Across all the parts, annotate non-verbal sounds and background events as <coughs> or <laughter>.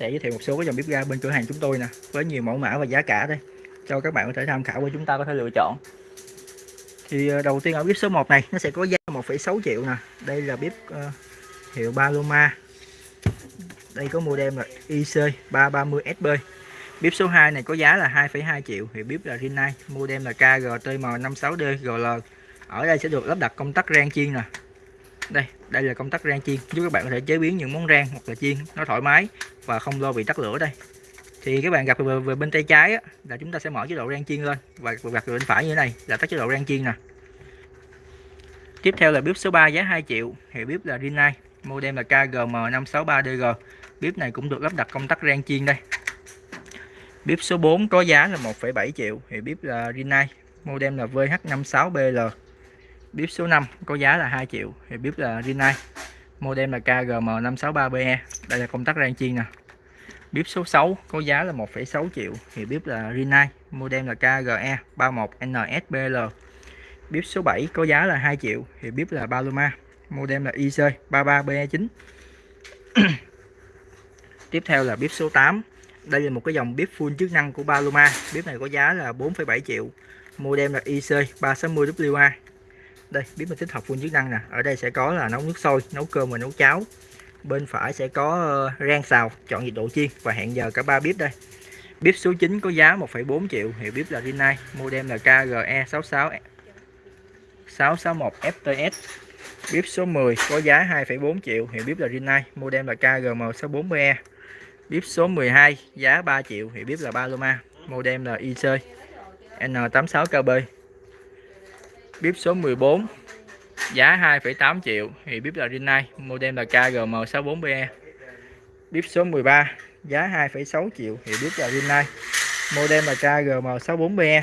sẽ giới thiệu một số cái dòng bếp ga bên cửa hàng chúng tôi nè với nhiều mẫu mã và giá cả đây. Cho các bạn có thể tham khảo và chúng ta có thể lựa chọn. Thì ờ, đầu tiên ở bếp số 1 này nó sẽ có giá 1,6 triệu nè. Đây là bếp uh, hiệu Paloma. Đây có model là IC 330SB bếp số 2 này có giá là 2,2 triệu. Hiệu bếp là Rinnai model là KGTM56D GL ở đây sẽ được lắp đặt công tắc rang chiên nè đây đây là công tắc rang chiên. Giúp các bạn có thể chế biến những món rang hoặc là chiên nó thoải mái và không lo bị tắt lửa đây. Thì các bạn gặp về, về bên tay trái á, là chúng ta sẽ mở chế độ rang chiên lên và gặp về bên phải như thế này là tắt chế độ rang chiên nè. Tiếp theo là bếp số 3 giá 2 triệu hiệu bếp là Rinnai model là KGM563DG bếp này cũng được lắp đặt công tắc rang chiên đây. Bếp số 4 có giá là 1,7 triệu hiệu bếp là Rinnai model là VH56BL bếp số 5 có giá là 2 triệu thì bếp là Rinnai. Model là KGM563BE đây là công tắc rang chiên nè. Bếp số 6 có giá là 1,6 triệu thì bếp là Rinnai. Model là KGE 31NSBL bếp số 7 có giá là 2 triệu thì bếp là Paloma. Model là IC 33BE9 <coughs> tiếp theo là bếp số 8 đây là một cái dòng bếp full chức năng của Paloma. Bếp này có giá là 4,7 triệu. Model là IC 360WA đây bếp mình tích hợp full chức năng nè. Ở đây sẽ có là nấu nước sôi nấu cơm và nấu cháo. Bên phải sẽ có ờ, rang xào chọn nhiệt độ chiên và hẹn giờ cả ba bếp đây. Bếp số 9 có giá 1,4 triệu hiệu bếp là Rinnai model là KGE 66 661 FTS bếp số 10 có giá 2,4 triệu hiệu bếp là Rinnai model là KGM 640E bếp số 12 giá 3 triệu hiệu bếp là Paloma model là IC N86KB bếp số 14 giá 2,8 triệu thì bếp là Rinnai model là KGM64BE bếp số 13 giá 2,6 triệu thì bếp là Rinnai model là KGM64BE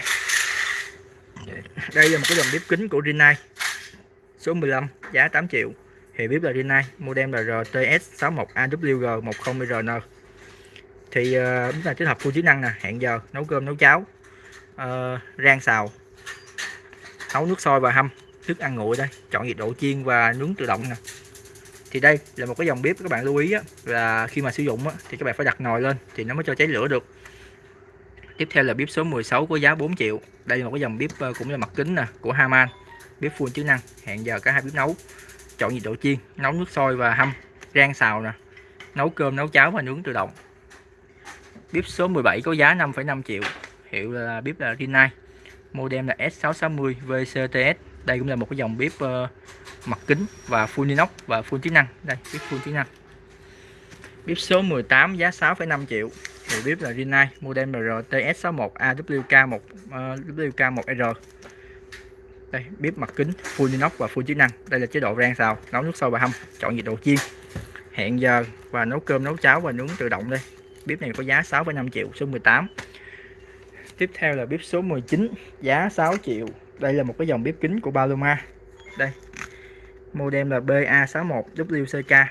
đây là một cái dòng bếp kính của Rinnai. Số 15 giá 8 triệu thì bếp là Rinnai model là RTS61AWG10RN thì ờ, uh, bếp này tích hợp full chức năng nè hẹn giờ nấu cơm nấu cháo. Uh, rang xào nấu nước sôi và hâm thức ăn nguội đây. Chọn nhiệt độ chiên và nướng tự động nè. Thì đây là một cái dòng bếp các bạn lưu ý á, là khi mà sử dụng á, thì các bạn phải đặt nồi lên thì nó mới cho cháy lửa được. Tiếp theo là bếp số 16 có giá 4 triệu. Đây là một cái dòng bếp ờ, cũng là mặt kính nè của Haman. Bếp full chức năng hẹn giờ cả hai bếp nấu. Chọn nhiệt độ chiên nấu nước sôi và hâm rang xào nè. Nấu cơm nấu cháo và nướng tự động. Bếp số 17 có giá 5,5 triệu. Hiệu là bếp là Rinnai modem là S660 VCTS đây cũng là một cái dòng bếp uh, mặt kính và full inox và full chức năng. Đây bếp full chức năng. Bếp số 18 giá 6,5 triệu. Thì bếp là Rinnai model RTS61 AWK1 uh, WK1R ờ, đây bếp mặt kính full inox và full chức năng. Đây là chế độ rang xào nấu nước sôi và hâm chọn nhiệt độ chiên. Hẹn giờ và nấu cơm nấu cháo và nướng tự động đây. Bếp này có giá 6,5 triệu số 18 tiếp theo là bếp số 19 giá 6 triệu. Đây là một cái dòng bếp kính của Paloma. Đây model là BA61WCK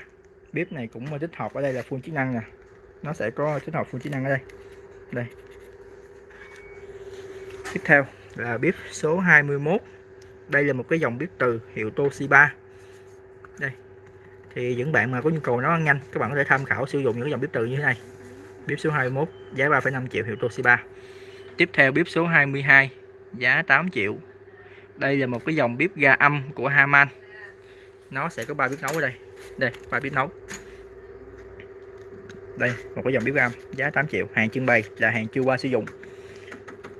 bếp này cũng tích hợp ở đây là full chức năng nè. Nó sẽ có tích hợp full chức năng ở đây. Đây. Tiếp theo là bếp số 21 đây là một cái dòng bếp từ hiệu Toshiba. Đây. Thì những bạn mà có nhu cầu nấu ăn nhanh các bạn có thể tham khảo sử dụng những dòng bếp từ như thế này. Bếp số 21 giá 3,5 triệu hiệu Toshiba. Tiếp theo bếp số 22 giá 8 triệu. Đây là một cái dòng bếp ga âm của Haman. Nó sẽ có ba bếp nấu ở đây. Đây, ba bếp nấu. Đây, một cái dòng bếp ga âm giá 8 triệu, hàng trưng bày là hàng chưa qua sử dụng.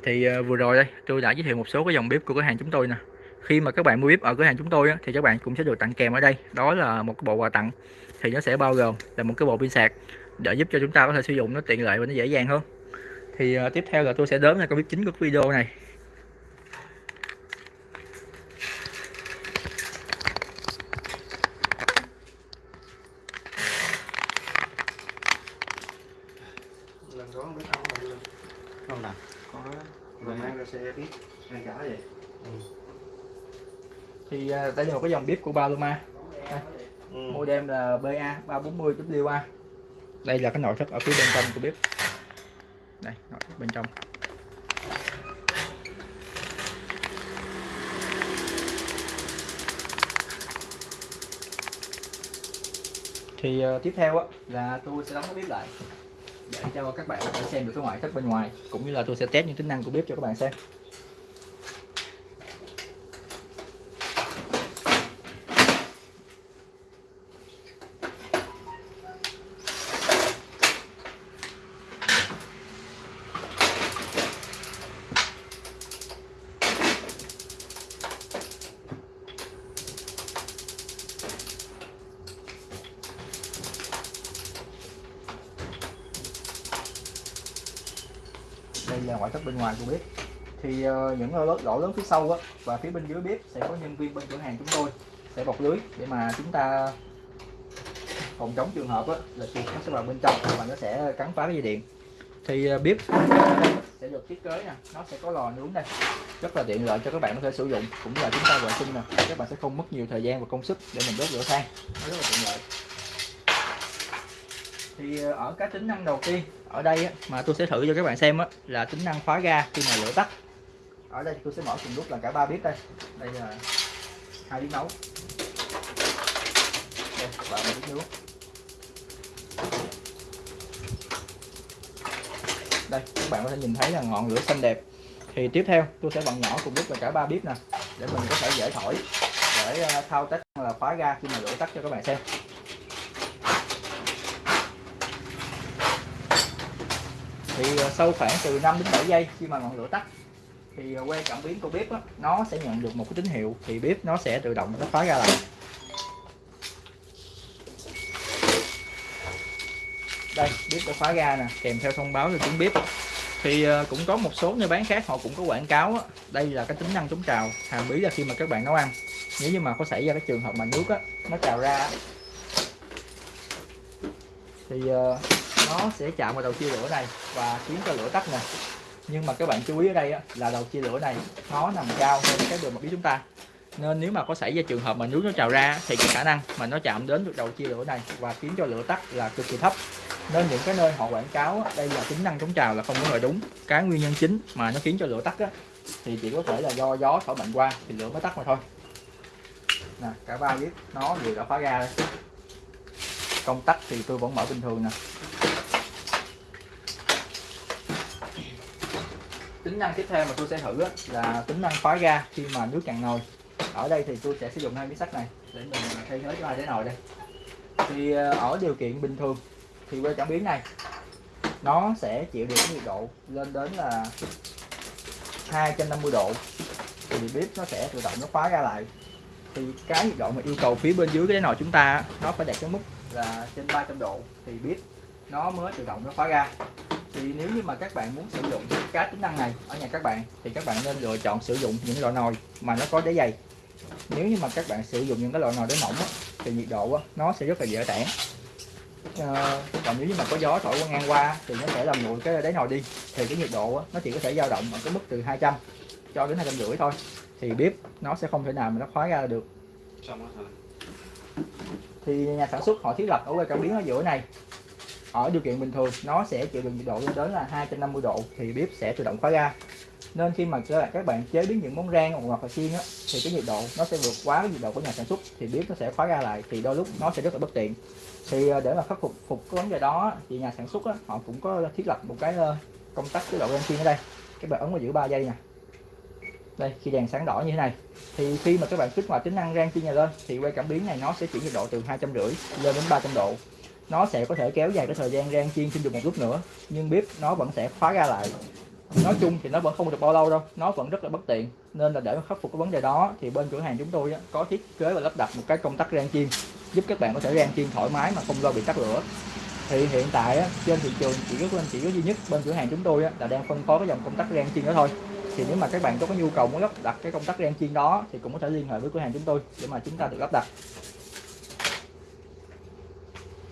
Thì ờ, vừa rồi đây, tôi đã giới thiệu một số cái dòng bếp của cửa hàng chúng tôi nè. Khi mà các bạn mua bếp ở cửa hàng chúng tôi á, thì các bạn cũng sẽ được tặng kèm ở đây. Đó là một cái bộ quà tặng. Thì nó sẽ bao gồm là một cái bộ pin sạc để giúp cho chúng ta có thể sử dụng nó tiện lợi và nó dễ dàng hơn thì uh, tiếp theo là tôi sẽ đến là cái bếp chính của video này. Lần đó biết ông là luôn không ra xe biết ngay cả vậy. Ừ. thì uh, đây là một cái dòng bếp của Paloma. Ừ. model là BA 340 WA đây là cái nội thất ở phía bên trong của bếp đây nội thất bên trong. Thì uh, tiếp theo á, là tôi sẽ đóng cái bếp lại để cho các bạn có thể xem được cái ngoại thất bên ngoài cũng như là tôi sẽ test những tính năng của bếp cho các bạn xem đây là ngoại thất bên ngoài của bếp. Thì uh, những lỗ, lỗ lớn phía sau á, và phía bên dưới bếp sẽ có nhân viên bên cửa hàng chúng tôi sẽ bọc lưới để mà chúng ta phòng chống trường hợp á, là chuột nó sẽ vào bên trong và nó sẽ cắn phá cái dây điện. Thì uh, bếp sẽ được thiết kế nè nó sẽ có lò nướng đây. Rất là tiện lợi cho các bạn có thể sử dụng cũng là chúng ta vệ sinh nè. Các bạn sẽ không mất nhiều thời gian và công sức để mình đốt lửa than. Nó rất là tiện lợi thì ờ, ở cái tính năng đầu tiên ở đây á, mà tôi sẽ thử cho các bạn xem á, là tính năng khóa ga khi mà lửa tắt. Ở đây tôi sẽ mở cùng lúc là cả ba bếp đây. Đây là hai bếp nấu. Đây và một bếp nướng đây các bạn có thể nhìn thấy là ngọn lửa xanh đẹp. Thì tiếp theo tôi sẽ bật nhỏ cùng lúc là cả ba bếp nè để mình có thể dễ thổi để ờ, thao tác là khóa ga khi mà lửa tắt cho các bạn xem. Thì ờ, sau khoảng từ 5 đến 7 giây khi mà ngọn lửa tắt thì ờ, que cảm biến của bếp đó, nó sẽ nhận được một cái tín hiệu thì bếp nó sẽ tự động nó khóa ra lại. Đây bếp đã khóa ra nè kèm theo thông báo cho tiếng bếp. Thì ờ, cũng có một số nơi bán khác họ cũng có quảng cáo đó. đây là cái tính năng chống trào hàm bí là khi mà các bạn nấu ăn. Nếu như mà có xảy ra cái trường hợp mà nước đó, nó trào ra thì nó sẽ chạm vào đầu chia lửa này và khiến cho lửa tắt nè. Nhưng mà các bạn chú ý ở đây á, là đầu chia lửa này nó nằm cao hơn cái đường mặt phía chúng ta. Nên nếu mà có xảy ra trường hợp mà nước nó trào ra thì cái khả năng mà nó chạm đến được đầu chia lửa này và khiến cho lửa tắt là cực kỳ thấp. Nên những cái nơi họ quảng cáo á, đây là tính năng chống trào là không có lời đúng. Cái nguyên nhân chính mà nó khiến cho lửa tắt á, thì chỉ có thể là do gió thổi mạnh qua thì lửa mới tắt mà thôi. Nè cả ba biết nó vừa đã khóa ra đây. Công tắc thì tôi vẫn mở bình thường nè. Tính năng tiếp theo mà tôi sẽ thử là tính năng khóa ga khi mà nước cạn nồi. Ở đây thì tôi sẽ sử dụng hai miếng sắt này để mình thay thế cho hai cái nồi đây. Thì ờ, ở điều kiện bình thường thì que cảm biến này, nó sẽ chịu được nhiệt độ lên đến là 250 độ. Thì bếp nó sẽ tự động nó khóa ra lại. Thì cái nhiệt độ mà yêu cầu phía bên dưới cái nồi chúng ta nó phải đạt cái mức là trên 300 độ. Thì bếp nó mới tự động nó khóa ra thì nếu như mà các bạn muốn sử dụng cái tính năng này ở nhà các bạn thì các bạn nên lựa chọn sử dụng những loại nồi mà nó có đáy dày. Nếu như mà các bạn sử dụng những cái loại nồi đáy mỏng á, thì nhiệt độ á, nó sẽ rất là dễ tản. Ờ, còn nếu như mà có gió thổi qua ngang qua thì nó sẽ làm nguội cái đáy nồi đi. Thì cái nhiệt độ á, nó chỉ có thể dao động ở cái mức từ 200 cho đến hai trăm rưỡi thôi. Thì bếp nó sẽ không thể nào mà nó khóa ra được. Thì nhà sản xuất họ thiết lập ở que cảm biến ở giữa này ở điều kiện bình thường nó sẽ chịu được nhiệt độ lên đến là 250 độ thì bếp sẽ tự động khóa ra nên khi mà các bạn chế biến những món rang hoặc là chiên á thì cái nhiệt độ nó sẽ vượt quá cái nhiệt độ của nhà sản xuất thì bếp nó sẽ khóa ra lại thì đôi lúc nó sẽ rất là bất tiện. Thì à, để mà khắc phục phục cái vấn đề đó thì nhà sản xuất á, họ cũng có thiết lập một cái ờ, công tắc chế độ rang chiên ở đây. Các bạn ấn vào giữ 3 giây nè. Đây khi đèn sáng đỏ như thế này thì khi mà các bạn kích hoạt tính năng rang chiên này lên thì que cảm biến này nó sẽ chuyển nhiệt độ từ hai trăm rưỡi lên đến 300 độ nó sẽ có thể kéo dài cái thời gian rang chiên thêm được một lúc nữa nhưng bếp nó vẫn sẽ khóa ra lại. Nói chung thì nó vẫn không được bao lâu đâu nó vẫn rất là bất tiện. Nên là để mà khắc phục cái vấn đề đó thì bên cửa hàng chúng tôi á, có thiết kế và lắp đặt một cái công tắc rang chiên giúp các bạn có thể rang chiên thoải mái mà không lo bị tắt lửa. Thì hiện tại á, trên thị trường chỉ có chỉ có duy nhất bên cửa hàng chúng tôi á, là đang phân phối cái dòng công tắc rang chiên đó thôi. Thì nếu mà các bạn có cái nhu cầu muốn lắp đặt cái công tắc rang chiên đó thì cũng có thể liên hệ với cửa hàng chúng tôi để mà chúng ta được lắp đặt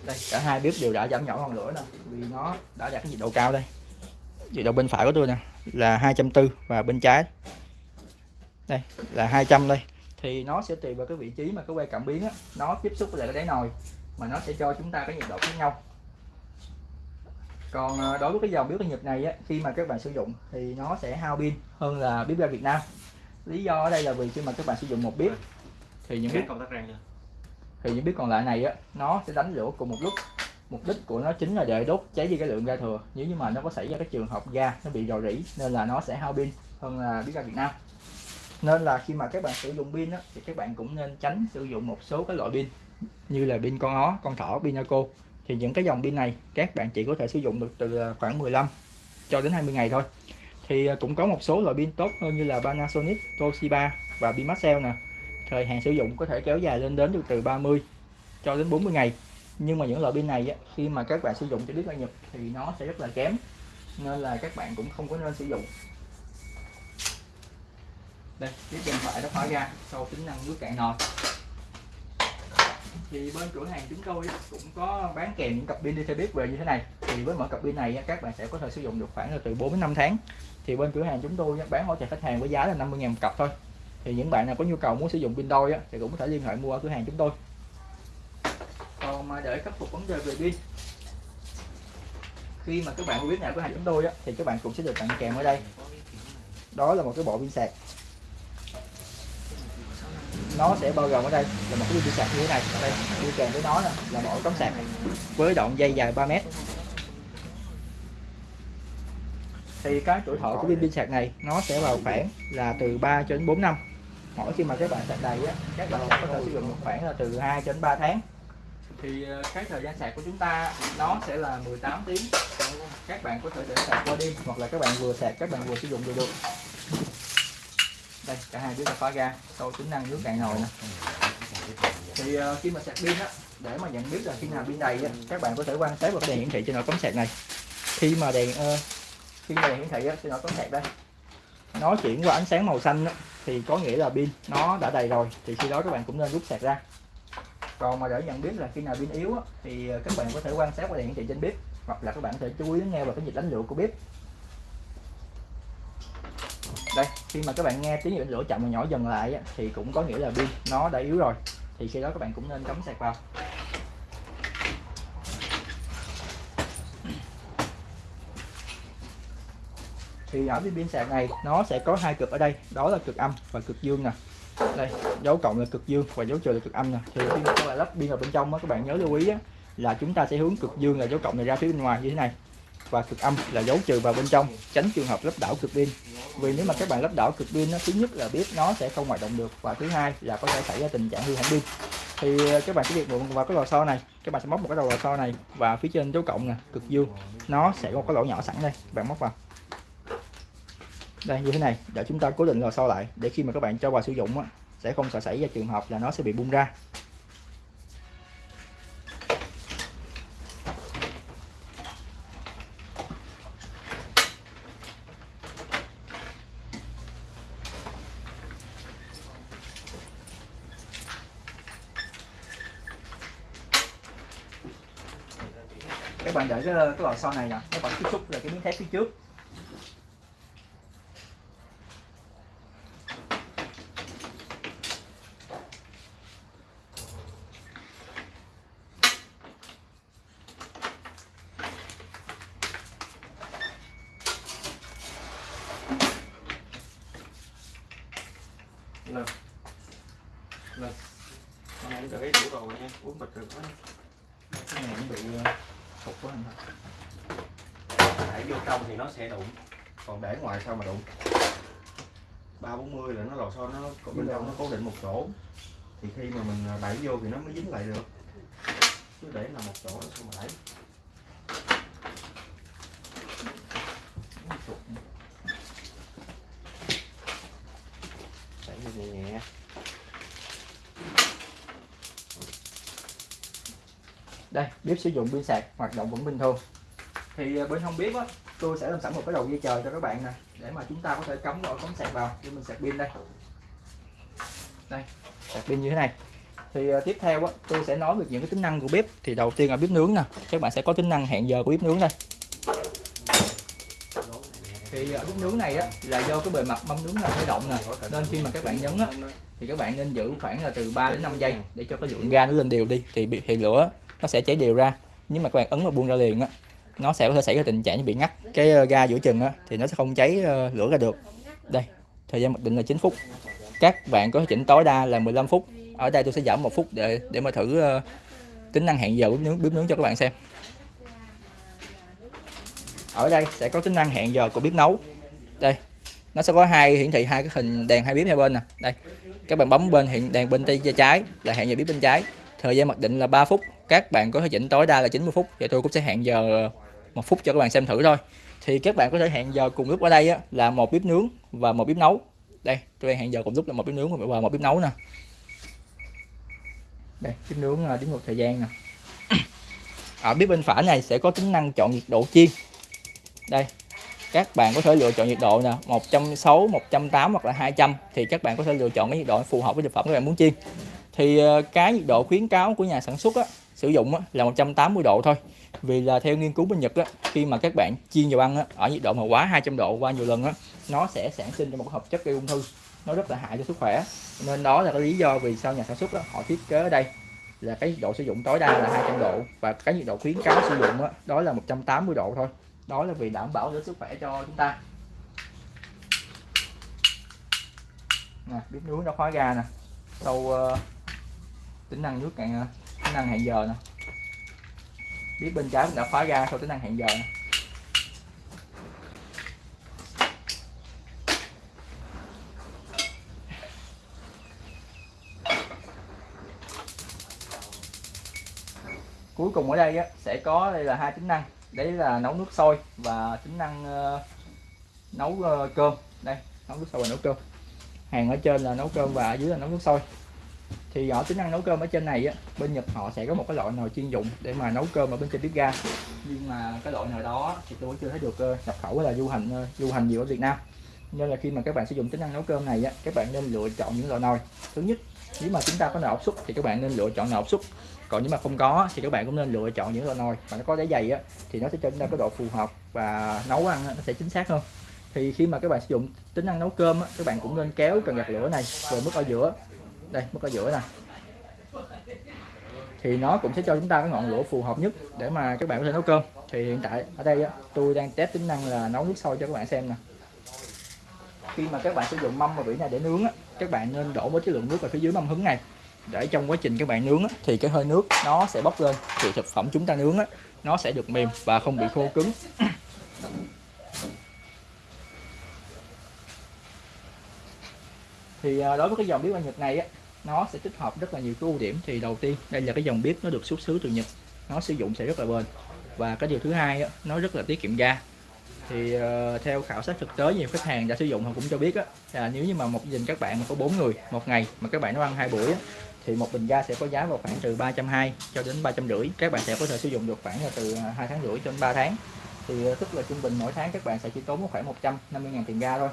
đây cả hai bếp đều đã giảm nhỏ ngọn lửa nè. Vì nó đã đạt cái nhiệt độ cao đây. Nhiệt độ bên phải của tôi nè là 240 và bên trái. Đây là 200 đây. Thì nó sẽ tùy vào cái vị trí mà cái que cảm biến á, nó tiếp xúc với lại cái đáy nồi mà nó sẽ cho chúng ta cái nhiệt độ khác nhau. Còn à, đối với cái dòng bếp ga Nhật này á, khi mà các bạn sử dụng thì nó sẽ hao pin hơn là bếp ga Việt Nam. Lý do ở đây là vì khi mà các bạn sử dụng một bếp thì những bếp công tắc rang chưa thì những bếp còn lại này á nó sẽ đánh lửa cùng một lúc. Mục đích của nó chính là để đốt cháy đi cái lượng ga thừa. Nếu như mà nó có xảy ra cái trường hợp ga nó bị rò rỉ nên là nó sẽ hao pin hơn là bếp ga Việt Nam. Nên là khi mà các bạn sử dụng pin á, thì các bạn cũng nên tránh sử dụng một số cái loại pin như là pin con ó, con thỏ, pin Naco thì những cái dòng pin này các bạn chỉ có thể sử dụng được từ à, khoảng 15 cho đến 20 ngày thôi. Thì à, cũng có một số loại pin tốt hơn như là Panasonic, Toshiba và pin Maxell nè thời hạn sử dụng có thể kéo dài lên đến được từ 30 cho đến 40 ngày. Nhưng mà những loại pin này á, khi mà các bạn sử dụng cho biết ga nhập thì nó sẽ rất là kém nên là các bạn cũng không có nên sử dụng. Đây chiếc điện thoại đã khóa ra sau tính năng nước cạn nồi. Thì bên cửa hàng chúng tôi cũng có bán kèm những cặp pin đi theo biết về như thế này. Thì với mỗi cặp pin này các bạn sẽ có thể sử dụng được khoảng là từ 4 đến 5 tháng. Thì bên cửa hàng chúng tôi bán hỗ trợ khách hàng với giá là 50 000 một cặp thôi thì những bạn nào có nhu cầu muốn sử dụng pin đôi á, thì cũng có thể liên hệ mua ở cửa hàng chúng tôi. Còn mà để khắc phục vấn đề về pin, khi mà các bạn mua biết nào cửa hàng chúng tôi á, thì các bạn cũng sẽ được tặng kèm ở đây. Đó là một cái bộ pin sạc. Nó sẽ bao gồm ở đây là một cái pin sạc như thế này. Đây, đi kèm với nó là một cắm sạc với đoạn dây dài 3 mét. Thì cái tuổi thọ của pin pin sạc này, nó sẽ vào khoảng là từ 3 cho đến 4 năm mỗi khi mà các bạn sạc đầy á các bạn có thể sử dụng được khoảng là từ 2 đến 3 tháng. Thì ờ, cái thời gian sạc của chúng ta nó sẽ là 18 tiếng. Các bạn có thể để sạc qua đêm hoặc là các bạn vừa sạc các bạn vừa sử dụng được được. Đây cả hai đứa ta khóa ra sau tính năng nước cạn nồi nè. Thì uh, khi mà sạc pin á để mà nhận biết là khi nào pin đầy á, các bạn có thể quan sát vào cái đèn hiển thị trên nồi cắm sạc này. Khi mà đèn uh, khi mà đèn hiển thị á, trên nồi cắm sạc đây nó chuyển qua ánh sáng màu xanh đó, thì có nghĩa là pin nó đã đầy rồi. Thì khi đó các bạn cũng nên rút sạc ra. Còn mà để nhận biết là khi nào pin yếu á, thì ờ, các bạn có thể quan sát qua đèn hiển thị trên bếp hoặc là các bạn có thể chú ý nghe vào cái nhịp đánh lửa của bếp. Đây khi mà các bạn nghe tiếng nhiệt lửa chậm và nhỏ dần lại á, thì cũng có nghĩa là pin nó đã yếu rồi. Thì khi đó các bạn cũng nên cắm sạc vào. Thì ở cái pin sạc này nó sẽ có hai cực ở đây đó là cực âm và cực dương nè. Đây dấu cộng là cực dương và dấu trừ là cực âm nè. Thì khi mà các bạn lắp pin vào bên trong á, các bạn nhớ lưu ý á, là chúng ta sẽ hướng cực dương là dấu cộng này ra phía bên ngoài như thế này. Và cực âm là dấu trừ vào bên trong tránh trường hợp lắp đảo cực pin. Vì nếu mà các bạn lắp đảo cực pin nó thứ nhất là biết nó sẽ không hoạt động được và thứ hai là có thể xảy ra tình trạng hư hỏng pin. Thì ờ, các bạn sẽ việc mượn vào cái lò xo này các bạn sẽ móc một cái đầu lò xo này và phía trên dấu cộng nè cực dương nó sẽ có cái lỗ nhỏ sẵn đây các bạn móc vào đây như thế này. Để chúng ta cố định lò xo lại để khi mà các bạn cho vào sử dụng á, sẽ không sợ xảy ra trường hợp là nó sẽ bị bung ra. Các bạn để cái, cái lò xo này nè. Các bạn tiếp xúc là cái miếng thép phía trước lên lên con này cái tủ đồ nha uống bịch được quá cái này nó bị ờ, thục quá anh để vô trong thì nó sẽ đụng. Còn để ngoài sao mà đụng? ba bốn mươi là nó lò xo nó còn bên trong nó cố định một chỗ. Thì khi mà mình đẩy vô thì nó mới dính lại được. Chứ để là một chỗ sao mà đẩy vô nhẹ nhẹ đây bếp sử dụng pin sạc, hoạt động vẫn bình thường. Thì à, bên không biết á, tôi sẽ làm sẵn một cái đầu dây chờ cho các bạn nè, để mà chúng ta có thể cắm vào, cắm sạc vào, để mình sạc pin đây. Đây, sạc pin như thế này. Thì à, tiếp theo á, tôi sẽ nói về những cái tính năng của bếp. Thì đầu tiên là bếp nướng nè, các bạn sẽ có tính năng hẹn giờ của bếp nướng đây. Thì ở bếp nướng này á, là do cái bề mặt mâm nướng là hơi động nè, nên khi mà các bạn nhấn á, thì các bạn nên giữ khoảng là từ 3 đến 5 giây để cho cái lượng ga nó lên đều đi. Thì bị, thì lửa nó sẽ cháy đều ra. Nhưng mà các bạn ấn và buông ra liền á, nó sẽ có thể xảy ra tình trạng như bị ngắt cái ờ, ga giữa chừng á, thì nó sẽ không cháy ờ, lửa ra được. Đây, thời gian mặc định là 9 phút. Các bạn có thể chỉnh tối đa là 15 phút. Ở đây tôi sẽ giảm một phút để để mà thử ờ, tính năng hẹn giờ bếp nướng bếp nướng cho các bạn xem. Ở đây sẽ có tính năng hẹn giờ của bếp nấu. Đây, nó sẽ có hai hiển thị, hai cái hình đèn hai bếp hai bên nè. Đây, các bạn bấm bên hiện, đèn bên tay trái là hẹn giờ bếp bên trái. Thời gian mặc định là 3 phút các bạn có thể chỉnh tối đa là 90 phút. Và tôi cũng sẽ hẹn giờ một phút cho các bạn xem thử thôi. Thì các bạn có thể hẹn giờ cùng lúc ở đây á, là một bếp nướng và một bếp nấu. Đây tôi đang hẹn giờ cùng lúc là một bếp nướng và một bếp nấu nè. Đây bếp nướng là đếm ngược thời gian nè. Ở bếp bên phải này sẽ có tính năng chọn nhiệt độ chiên. Đây các bạn có thể lựa chọn nhiệt độ nè 160 180 hoặc là 200 thì các bạn có thể lựa chọn cái nhiệt độ phù hợp với thực phẩm các bạn muốn chiên. Thì ờ, cái nhiệt độ khuyến cáo của nhà sản xuất á, sử dụng á, là 180 độ thôi. Vì là theo nghiên cứu bên Nhật á, khi mà các bạn chiên dầu ăn á, ở nhiệt độ mà quá 200 độ qua nhiều lần á, nó sẽ sản sinh ra một hợp chất gây ung thư. Nó rất là hại cho sức khỏe. Nên đó là cái lý do vì sao nhà sản xuất đó, họ thiết kế ở đây là cái nhiệt độ sử dụng tối đa là 200 độ và cái nhiệt độ khuyến cáo sử dụng đó, đó là 180 độ thôi. Đó là vì đảm bảo cho sức khỏe cho chúng ta. Nè bếp nướng nó khóa ga nè. Sau uh, ờ, tính năng nước cạn năng hẹn giờ nè. Biết bên trái mình đã khóa ra sau tính năng hẹn giờ nè. Cuối cùng ở đây á, sẽ có đây là hai tính năng. Đấy là nấu nước sôi và tính năng uh, nấu uh, cơm. Đây nấu nước sôi và nấu cơm. Hàng ở trên là nấu cơm và ở dưới là nấu nước sôi thì ở tính năng nấu cơm ở trên này á bên Nhật họ sẽ có một cái loại nồi chuyên dụng để mà nấu cơm ở bên trên bếp ga. Nhưng mà cái loại nồi đó thì tôi chưa thấy được ờ, nhập khẩu hay là du hành ờ, du hành nhiều ở Việt Nam. Nên là khi mà các bạn sử dụng tính năng nấu cơm này á các bạn nên lựa chọn những loại nồi thứ nhất nếu mà chúng ta có nồi áp suất thì các bạn nên lựa chọn nồi áp suất. Còn nếu mà không có thì các bạn cũng nên lựa chọn những loại nồi mà nó có đáy dày á thì nó sẽ cho chúng ta có độ phù hợp và nấu ăn nó sẽ chính xác hơn. Thì khi mà các bạn sử dụng tính năng nấu cơm á, các bạn cũng nên kéo cần gạt lửa này về mức ở giữa đây mức ở giữa này thì nó cũng sẽ cho chúng ta cái ngọn lửa phù hợp nhất để mà các bạn có thể nấu cơm. Thì hiện tại ở đây á, tôi đang test tính năng là nấu nước sôi cho các bạn xem nè. Khi mà các bạn sử dụng mâm và vỉ này để nướng á, các bạn nên đổ một cái lượng nước vào phía dưới mâm hứng này. Để trong quá trình các bạn nướng á, thì cái hơi nước nó sẽ bốc lên. Thì thực phẩm chúng ta nướng á, nó sẽ được mềm và không bị khô cứng. Thì à, đối với cái dòng bếp ăn Nhật này á, nó sẽ tích hợp rất là nhiều cái ưu điểm. Thì đầu tiên đây là cái dòng bếp nó được xuất xứ từ Nhật. Nó sử dụng sẽ rất là bền. Và cái điều thứ hai đó, nó rất là tiết kiệm ga. Thì uh, theo khảo sát thực tế nhiều khách hàng đã sử dụng họ cũng cho biết á, là nếu như mà một gia đình các bạn mà có bốn người một ngày mà các bạn nấu ăn hai buổi á, thì một bình ga sẽ có giá vào khoảng từ 320 cho đến ba trăm rưỡi. Các bạn sẽ có thể sử dụng được khoảng là từ à, hai tháng rưỡi cho đến 3 tháng. Thì ờ, tức là trung bình mỗi tháng các bạn sẽ chỉ tốn khoảng 150 ngàn tiền ga thôi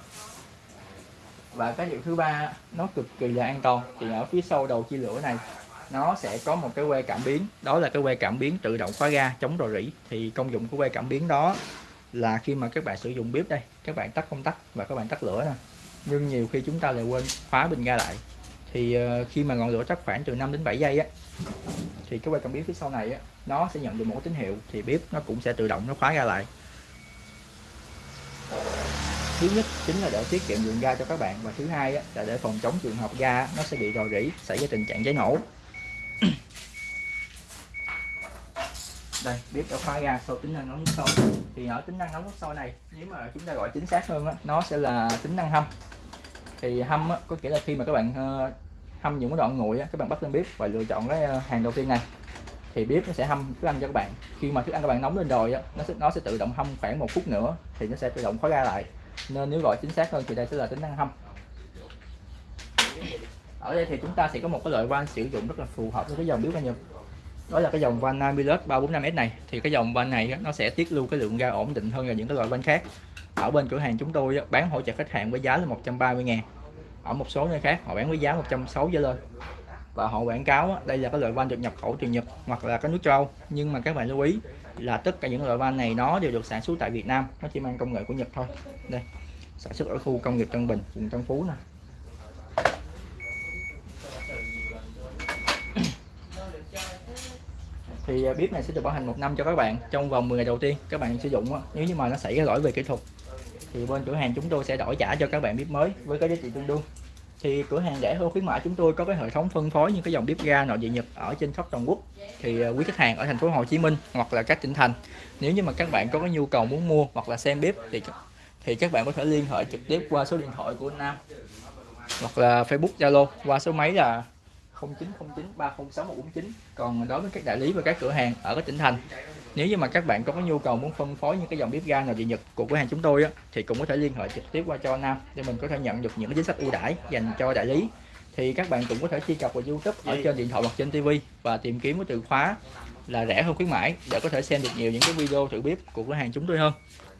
và cái điều thứ ba, nó cực kỳ là an toàn. Thì ở phía sau đầu chia lửa này, nó sẽ có một cái que cảm biến. Đó là cái que cảm biến tự động khóa ga chống rò rỉ. Thì công dụng của que cảm biến đó là khi mà các bạn sử dụng bếp đây, các bạn tắt công tắc và các bạn tắt lửa nè. Nhưng nhiều khi chúng ta lại quên khóa bình ga lại. Thì ờ, khi mà ngọn lửa tắt khoảng từ 5 đến 7 giây á, thì cái que cảm biến phía sau này á, nó sẽ nhận được một tín hiệu. Thì bếp nó cũng sẽ tự động nó khóa ra lại thứ nhất chính là để tiết kiệm lượng ga cho các bạn và thứ hai là để phòng chống trường hợp ga nó sẽ bị rò rỉ xảy ra tình trạng cháy nổ. <coughs> Đây bếp đã khóa ga sau tính năng nóng nước sôi thì ở tính năng nóng nước sôi này nếu mà chúng ta gọi chính xác hơn á, nó sẽ là tính năng hâm. Thì hâm á, có nghĩa là khi mà các bạn ờ, hâm những cái đoạn nguội á, các bạn bắt lên bếp và lựa chọn cái ờ, hàng đầu tiên này thì bếp nó sẽ hâm thức ăn cho các bạn. Khi mà thức ăn các bạn nóng lên rồi á, nó sẽ nó sẽ tự động hâm khoảng một phút nữa thì nó sẽ tự động khóa ga lại nên nếu gọi chính xác hơn thì đây sẽ là tính năng hâm. Ở đây thì chúng ta sẽ có một cái loại van sử dụng rất là phù hợp với cái dòng biếu ga Nhật đó là cái dòng van Namilus 345S này. Thì cái dòng van này nó sẽ tiết lưu cái lượng ga ổn định hơn là những cái loại van khác. Ở bên cửa hàng chúng tôi bán hỗ trợ khách hàng với giá là 130 ngàn. Ở một số nơi khác, họ bán với giá 160 trở lên và họ quảng cáo đây là cái loại van được nhập khẩu từ Nhật hoặc là cái nước châu. Âu nhưng mà các bạn lưu ý là tất cả những loại van này nó đều được sản xuất tại Việt Nam. Nó chỉ mang công nghệ của Nhật thôi. Đây, sản xuất ở khu công nghiệp Tân Bình, vùng Tân Phú nè. <coughs> Thì à, bếp này sẽ được bảo hành một năm cho các bạn, trong vòng 10 ngày đầu tiên các bạn sử dụng nếu như mà nó xảy ra lỗi về kỹ thuật, thì bên cửa hàng chúng tôi sẽ đổi trả cho các bạn bếp mới với cái giá trị tương đương thì cửa hàng rẻ hơn khuyến mại chúng tôi có cái hệ thống phân phối những cái dòng bếp ga nội địa Nhật ở trên khắp toàn quốc. Thì à, quý khách hàng ở thành phố Hồ Chí Minh hoặc là các tỉnh thành, nếu như mà các bạn có cái nhu cầu muốn mua hoặc là xem bếp thì thì các bạn có thể liên hệ trực tiếp qua số điện thoại của Nam hoặc là Facebook, Zalo qua số máy là 0909306149 còn đối với các đại lý và các cửa hàng ở các tỉnh thành nếu như mà các bạn có cái nhu cầu muốn phân phối những cái dòng bếp ga nội địa Nhật của cửa hàng chúng tôi á, thì cũng có thể liên hệ trực tiếp qua cho Nam để mình có thể nhận được những cái chính sách ưu đãi dành cho đại lý. Thì các bạn cũng có thể truy cập vào YouTube ở trên điện thoại hoặc trên TV và tìm kiếm cái từ khóa là rẻ hơn khuyến mãi để có thể xem được nhiều những cái video thử bếp của cửa hàng chúng tôi hơn.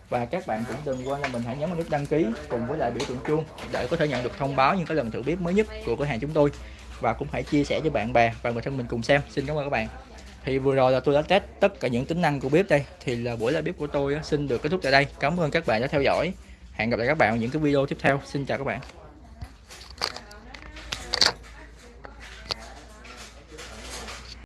Và các bạn cũng đừng quên là mình hãy nhấn vào nút đăng ký cùng với lại biểu tượng chuông để có thể nhận được thông báo những cái lần thử bếp mới nhất của cửa hàng chúng tôi. Và cũng hãy chia sẻ cho bạn bè và người thân mình cùng xem. Xin cảm ơn các bạn thì vừa rồi là tôi đã test tất cả những tính năng của bếp đây. Thì là buổi live bếp của tôi xin được kết thúc tại đây. Cảm ơn các bạn đã theo dõi. Hẹn gặp lại các bạn ở những cái video tiếp theo. Xin chào các bạn.